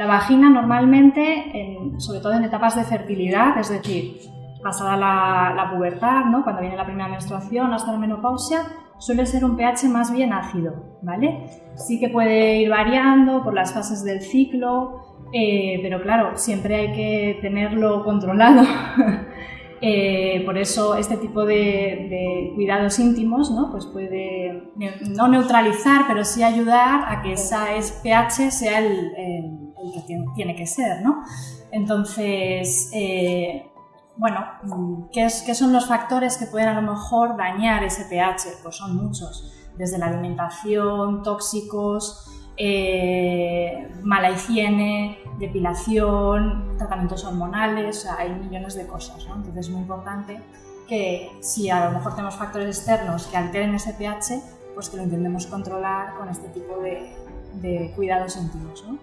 la vagina normalmente, sobre todo en etapas de fertilidad, es decir, pasada la, pubertad, ¿no? cuando viene la primera menstruación hasta la menopausia, suele ser un pH más bien ácido, ¿vale? Sí que puede ir variando por las fases del ciclo, eh, pero claro, siempre hay que tenerlo controlado. Eh, por eso este tipo de, cuidados íntimos ¿no? pues puede no neutralizar, pero sí ayudar a que esa pH sea el, que tiene que ser. ¿no? Entonces, eh, bueno, ¿qué, son los factores que pueden a lo mejor dañar ese pH? Pues son muchos, desde la alimentación, tóxicos, eh, mala higiene, depilación, tratamientos hormonales, hay millones de cosas. ¿no? Entonces es muy importante que si a lo mejor tenemos factores externos que alteren ese pH, pues que lo intentemos controlar con este tipo de, de cuidados íntimos. ¿no?